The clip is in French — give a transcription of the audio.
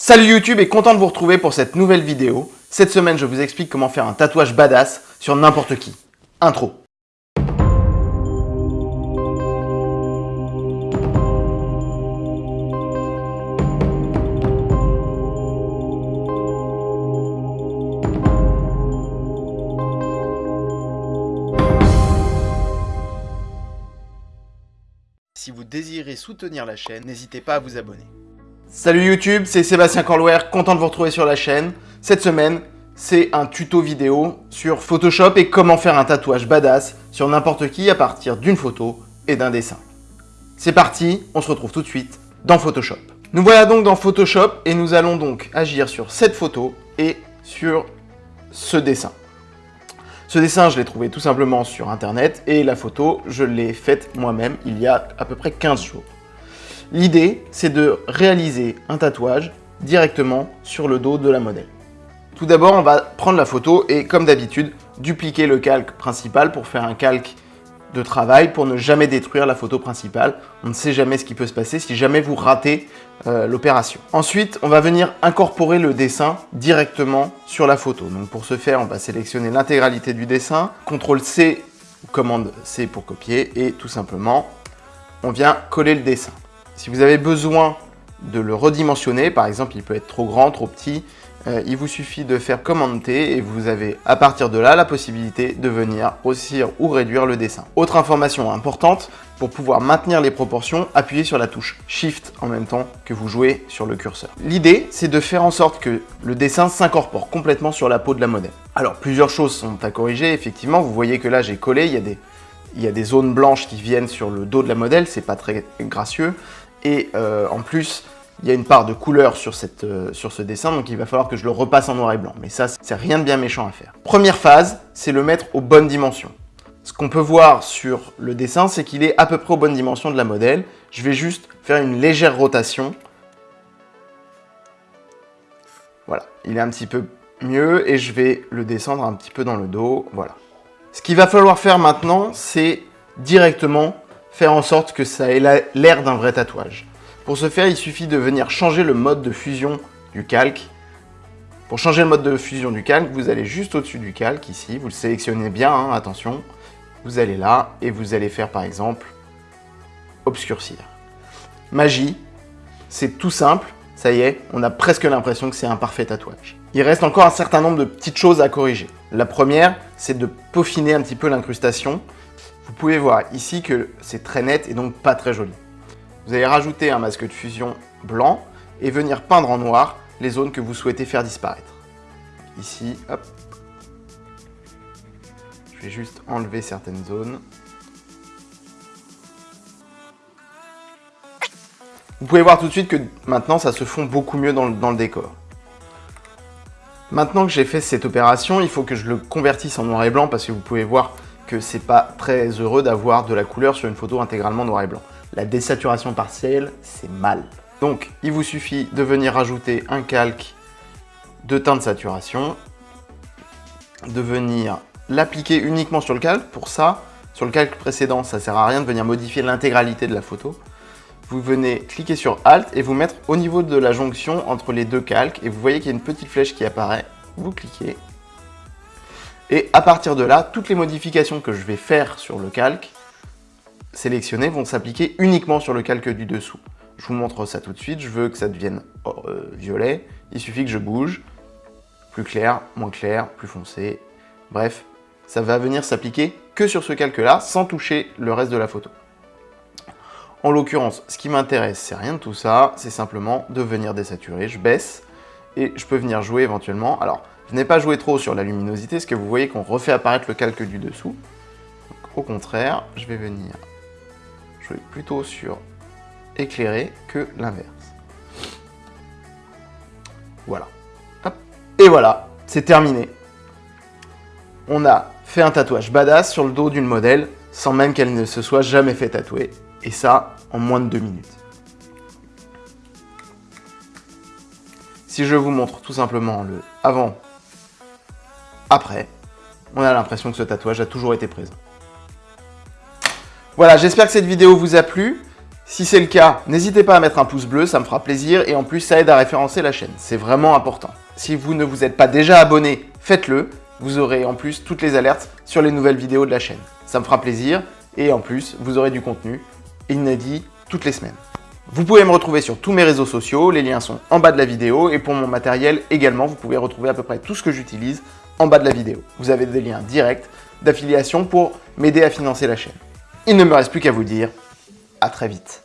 Salut YouTube et content de vous retrouver pour cette nouvelle vidéo. Cette semaine, je vous explique comment faire un tatouage badass sur n'importe qui. Intro. Si vous désirez soutenir la chaîne, n'hésitez pas à vous abonner. Salut YouTube, c'est Sébastien Corlouer, content de vous retrouver sur la chaîne. Cette semaine, c'est un tuto vidéo sur Photoshop et comment faire un tatouage badass sur n'importe qui à partir d'une photo et d'un dessin. C'est parti, on se retrouve tout de suite dans Photoshop. Nous voilà donc dans Photoshop et nous allons donc agir sur cette photo et sur ce dessin. Ce dessin, je l'ai trouvé tout simplement sur internet et la photo, je l'ai faite moi-même il y a à peu près 15 jours. L'idée, c'est de réaliser un tatouage directement sur le dos de la modèle. Tout d'abord, on va prendre la photo et, comme d'habitude, dupliquer le calque principal pour faire un calque de travail pour ne jamais détruire la photo principale. On ne sait jamais ce qui peut se passer si jamais vous ratez euh, l'opération. Ensuite, on va venir incorporer le dessin directement sur la photo. Donc pour ce faire, on va sélectionner l'intégralité du dessin, CTRL C, commande C pour copier, et tout simplement, on vient coller le dessin. Si vous avez besoin de le redimensionner, par exemple, il peut être trop grand, trop petit, euh, il vous suffit de faire commande T et vous avez à partir de là la possibilité de venir grossir ou réduire le dessin. Autre information importante, pour pouvoir maintenir les proportions, appuyez sur la touche Shift en même temps que vous jouez sur le curseur. L'idée, c'est de faire en sorte que le dessin s'incorpore complètement sur la peau de la modèle. Alors, plusieurs choses sont à corriger, effectivement. Vous voyez que là, j'ai collé, il y, a des, il y a des zones blanches qui viennent sur le dos de la modèle, c'est pas très gracieux. Et euh, en plus, il y a une part de couleur sur, cette, euh, sur ce dessin, donc il va falloir que je le repasse en noir et blanc. Mais ça, c'est rien de bien méchant à faire. Première phase, c'est le mettre aux bonnes dimensions. Ce qu'on peut voir sur le dessin, c'est qu'il est à peu près aux bonnes dimensions de la modèle. Je vais juste faire une légère rotation. Voilà, il est un petit peu mieux et je vais le descendre un petit peu dans le dos. Voilà. Ce qu'il va falloir faire maintenant, c'est directement faire en sorte que ça ait l'air d'un vrai tatouage. Pour ce faire, il suffit de venir changer le mode de fusion du calque. Pour changer le mode de fusion du calque, vous allez juste au-dessus du calque, ici, vous le sélectionnez bien, hein, attention. Vous allez là, et vous allez faire par exemple, obscurcir. Magie, c'est tout simple, ça y est, on a presque l'impression que c'est un parfait tatouage. Il reste encore un certain nombre de petites choses à corriger. La première, c'est de peaufiner un petit peu l'incrustation. Vous pouvez voir ici que c'est très net et donc pas très joli. Vous allez rajouter un masque de fusion blanc et venir peindre en noir les zones que vous souhaitez faire disparaître. Ici, hop. Je vais juste enlever certaines zones. Vous pouvez voir tout de suite que maintenant ça se fond beaucoup mieux dans le, décor. Maintenant que j'ai fait cette opération, il faut que je le convertisse en noir et blanc parce que vous pouvez voir que c'est pas très heureux d'avoir de la couleur sur une photo intégralement noir et blanc. La désaturation partielle, c'est mal. Donc, il vous suffit de venir ajouter un calque de teint de saturation, de venir l'appliquer uniquement sur le calque. Pour ça, sur le calque précédent, ça sert à rien de venir modifier l'intégralité de la photo. Vous venez cliquer sur Alt et vous mettre au niveau de la jonction entre les deux calques. Et vous voyez qu'il y a une petite flèche qui apparaît. Vous cliquez et à partir de là, toutes les modifications que je vais faire sur le calque sélectionnées vont s'appliquer uniquement sur le calque du dessous. Je vous montre ça tout de suite. Je veux que ça devienne euh, violet. Il suffit que je bouge. Plus clair, moins clair, plus foncé. Bref, ça va venir s'appliquer que sur ce calque-là, sans toucher le reste de la photo. En l'occurrence, ce qui m'intéresse, c'est rien de tout ça. C'est simplement de venir désaturer. Je baisse et je peux venir jouer éventuellement. Alors, n'ai pas joué trop sur la luminosité, parce que vous voyez qu'on refait apparaître le calque du dessous. au contraire, je vais venir jouer plutôt sur éclairé que l'inverse. Voilà. Et voilà, c'est terminé. On a fait un tatouage badass sur le dos d'une modèle, sans même qu'elle ne se soit jamais fait tatouer. Et ça, en moins de deux minutes. Si je vous montre tout simplement le avant après, on a l'impression que ce tatouage a toujours été présent. Voilà, j'espère que cette vidéo vous a plu. Si c'est le cas, n'hésitez pas à mettre un pouce bleu, ça me fera plaisir et en plus ça aide à référencer la chaîne, c'est vraiment important. Si vous ne vous êtes pas déjà abonné, faites-le, vous aurez en plus toutes les alertes sur les nouvelles vidéos de la chaîne. Ça me fera plaisir et en plus vous aurez du contenu inédit toutes les semaines. Vous pouvez me retrouver sur tous mes réseaux sociaux, les liens sont en bas de la vidéo et pour mon matériel également, vous pouvez retrouver à peu près tout ce que j'utilise en bas de la vidéo. Vous avez des liens directs d'affiliation pour m'aider à financer la chaîne. Il ne me reste plus qu'à vous dire à très vite.